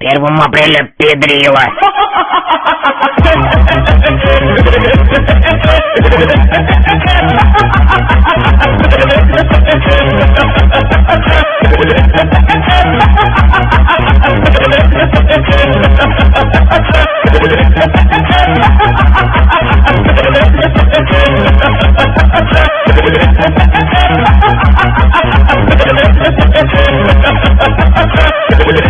первым апреля педрила. Ha ha ha ha!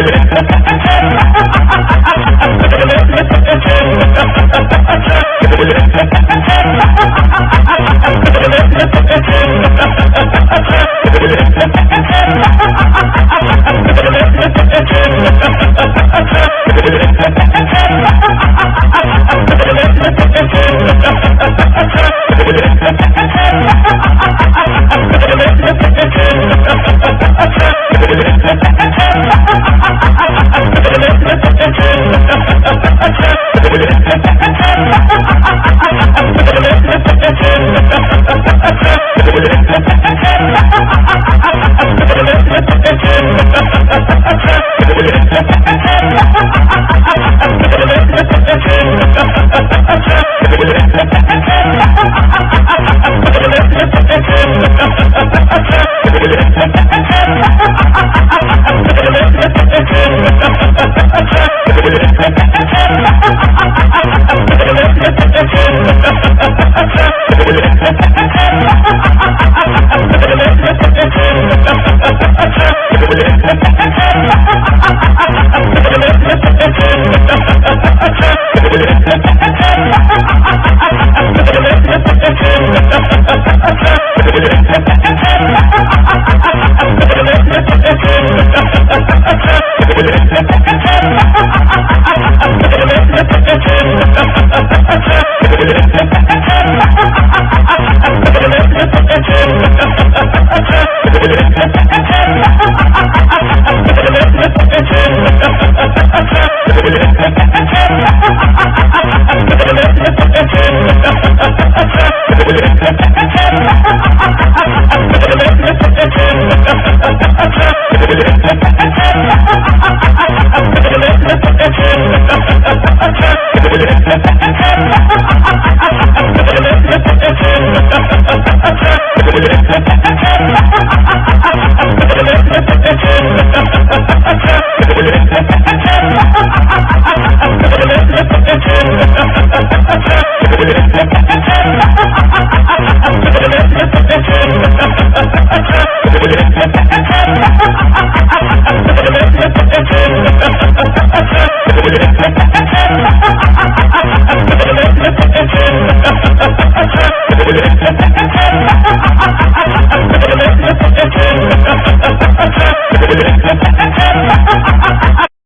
Ha ha ha ha! Ha ha ha! Ha ha ha! Ha ha ha ha!